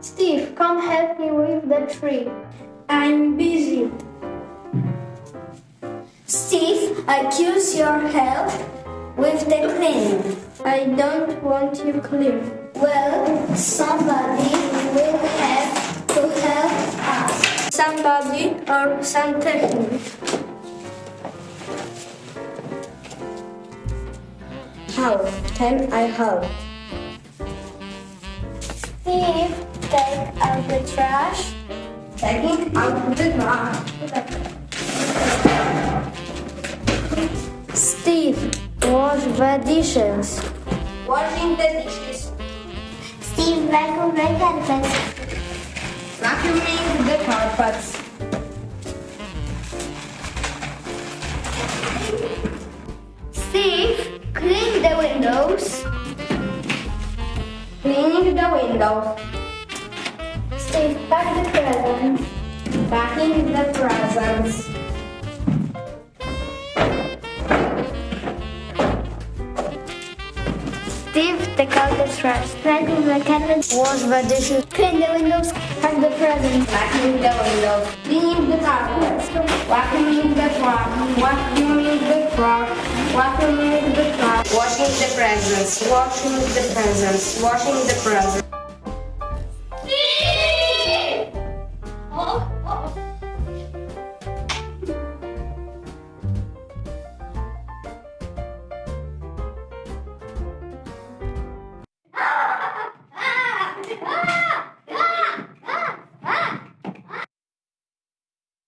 Steve, come help me with the tree. I'm busy. Steve, I use your help with the cleaning. I don't want you clean. Well, somebody will have to help us. Somebody or some technique. How can I help? Steve, take out the trash. Taking out the trash. Steve, wash the dishes. Washing the dishes. Steve, vacuum the carpets. Vacuuming the carpets. Steve, clean the windows. Cleaning the windows. Steve, pack the presents. Packing the presents. Steve, take out the trash. Vacuum the carpets. Wash the dishes. Clean the windows. Pack the presents. Vacuuming the windows. Cleaning the carpets. Vacuuming the truck. Vacuuming the truck. Vacuuming the truck. Washing the presents, washing the presents, washing the presents.